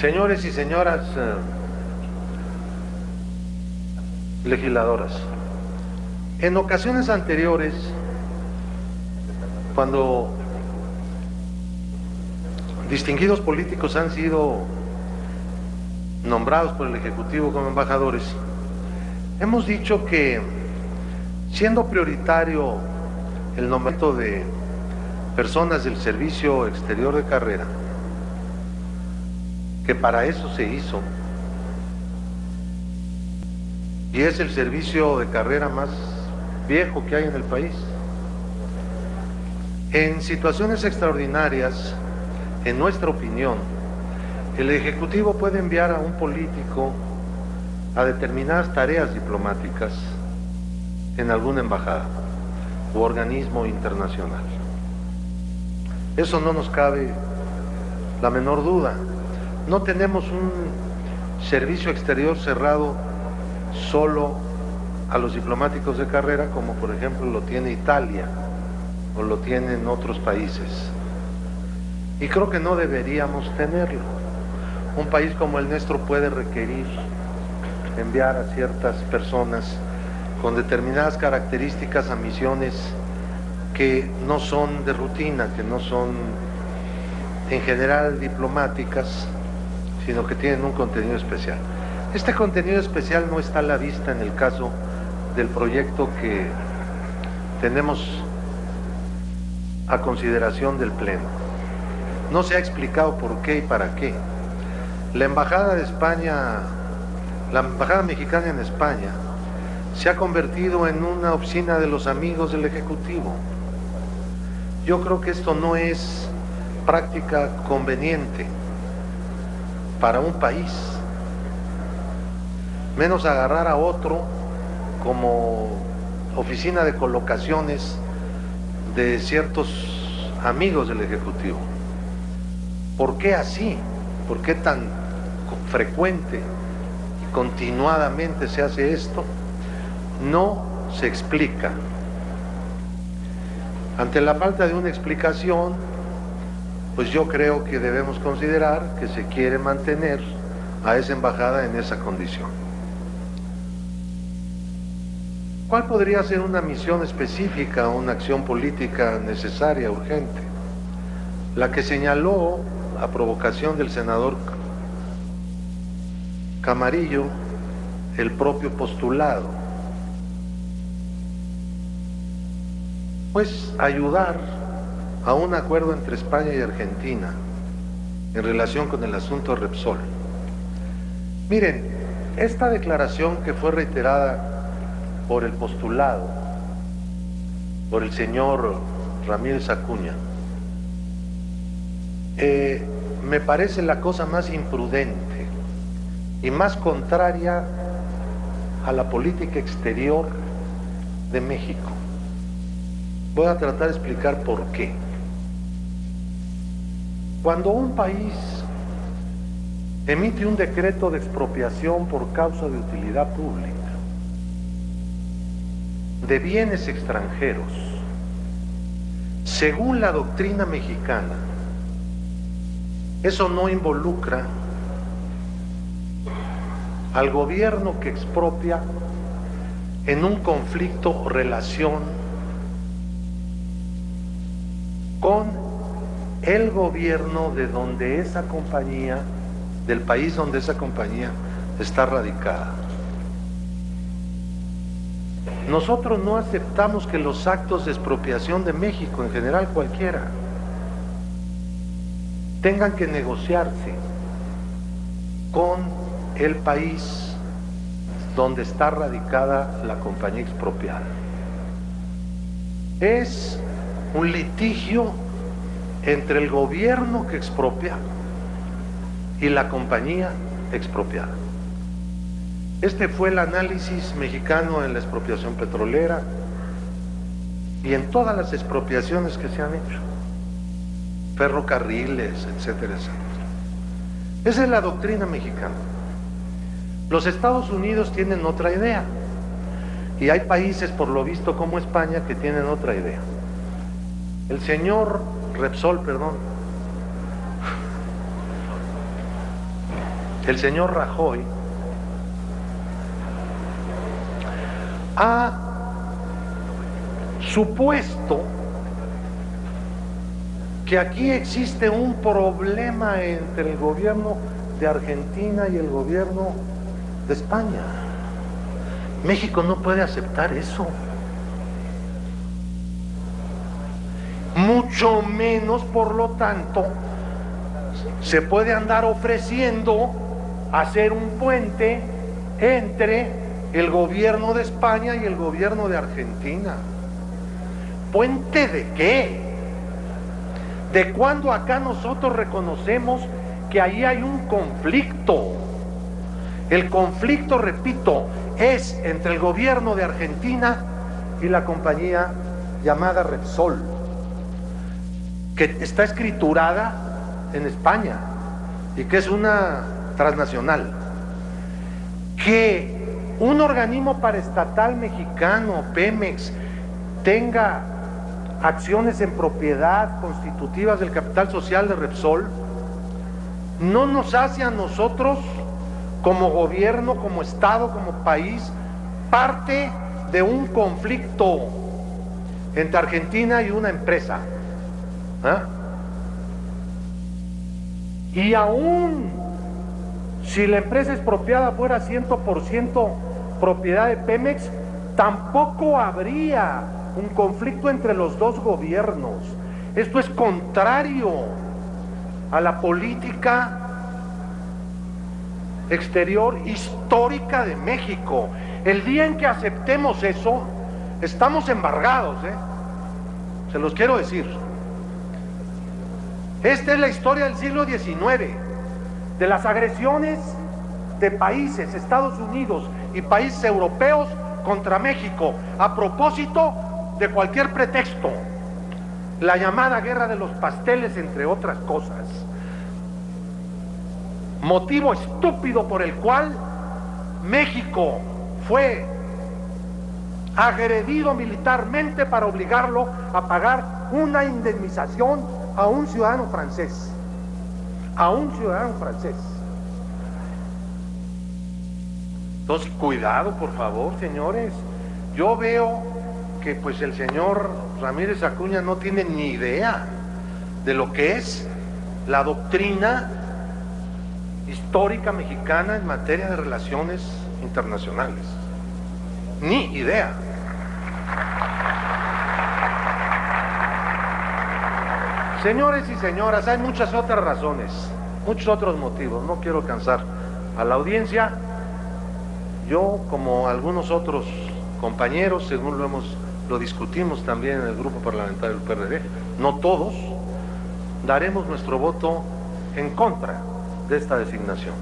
Señores y señoras eh, legisladoras, en ocasiones anteriores, cuando distinguidos políticos han sido nombrados por el Ejecutivo como embajadores, hemos dicho que siendo prioritario el nombramiento de personas del servicio exterior de carrera, que para eso se hizo, y es el servicio de carrera más viejo que hay en el país. En situaciones extraordinarias, en nuestra opinión, el Ejecutivo puede enviar a un político a determinadas tareas diplomáticas en alguna embajada u organismo internacional. Eso no nos cabe la menor duda. No tenemos un servicio exterior cerrado solo a los diplomáticos de carrera como por ejemplo lo tiene Italia o lo tienen otros países. Y creo que no deberíamos tenerlo. Un país como el nuestro puede requerir enviar a ciertas personas con determinadas características a misiones que no son de rutina, que no son en general diplomáticas, sino que tienen un contenido especial. Este contenido especial no está a la vista en el caso del proyecto que tenemos a consideración del Pleno. No se ha explicado por qué y para qué. La Embajada de España, la Embajada Mexicana en España, se ha convertido en una oficina de los amigos del Ejecutivo. Yo creo que esto no es práctica conveniente para un país menos agarrar a otro como oficina de colocaciones de ciertos amigos del Ejecutivo. ¿Por qué así? ¿Por qué tan frecuente y continuadamente se hace esto? No se explica. Ante la falta de una explicación, pues yo creo que debemos considerar que se quiere mantener a esa embajada en esa condición. ¿Cuál podría ser una misión específica, una acción política necesaria, urgente? La que señaló a provocación del senador Camarillo el propio postulado. Pues ayudar a un acuerdo entre España y Argentina en relación con el asunto Repsol. Miren, esta declaración que fue reiterada por el postulado, por el señor Ramírez Acuña, eh, me parece la cosa más imprudente y más contraria a la política exterior de México. Voy a tratar de explicar por qué. Cuando un país emite un decreto de expropiación por causa de utilidad pública, de bienes extranjeros, según la doctrina mexicana, eso no involucra al gobierno que expropia en un conflicto o relación con el gobierno de donde esa compañía, del país donde esa compañía está radicada. Nosotros no aceptamos que los actos de expropiación de México, en general cualquiera, tengan que negociarse con el país donde está radicada la compañía expropiada. Es un litigio entre el gobierno que expropia y la compañía expropiada. Este fue el análisis mexicano en la expropiación petrolera y en todas las expropiaciones que se han hecho. Ferrocarriles, etcétera, etcétera. Esa es la doctrina mexicana. Los Estados Unidos tienen otra idea. Y hay países, por lo visto, como España, que tienen otra idea. El señor Repsol, perdón, el señor Rajoy ha supuesto que aquí existe un problema entre el gobierno de Argentina y el gobierno de España. México no puede aceptar eso. Mucho menos, por lo tanto, se puede andar ofreciendo hacer un puente entre el gobierno de España y el gobierno de Argentina. ¿Puente de qué? ¿De cuándo acá nosotros reconocemos que ahí hay un conflicto? El conflicto, repito, es entre el gobierno de Argentina y la compañía llamada Repsol, que está escriturada en España y que es una transnacional. Que un organismo paraestatal mexicano, Pemex, tenga acciones en propiedad constitutivas del capital social de Repsol, no nos hace a nosotros, como gobierno, como Estado, como país, parte de un conflicto entre Argentina y una empresa. ¿Ah? Y aún si la empresa expropiada fuera 100% propiedad de Pemex, tampoco habría un conflicto entre los dos gobiernos. Esto es contrario a la política exterior histórica de México. El día en que aceptemos eso, estamos embargados, ¿eh? se los quiero decir. Esta es la historia del siglo XIX, de las agresiones de países, Estados Unidos y países europeos contra México, a propósito de cualquier pretexto, la llamada guerra de los pasteles, entre otras cosas. Motivo estúpido por el cual México fue agredido militarmente para obligarlo a pagar una indemnización a un ciudadano francés. A un ciudadano francés. Entonces, cuidado, por favor, señores. Yo veo que pues el señor Ramírez Acuña no tiene ni idea de lo que es la doctrina histórica mexicana en materia de relaciones internacionales. Ni idea. Señores y señoras, hay muchas otras razones, muchos otros motivos. No quiero cansar a la audiencia. Yo, como algunos otros compañeros, según lo hemos lo discutimos también en el grupo parlamentario del PRD, no todos, daremos nuestro voto en contra de esta designación.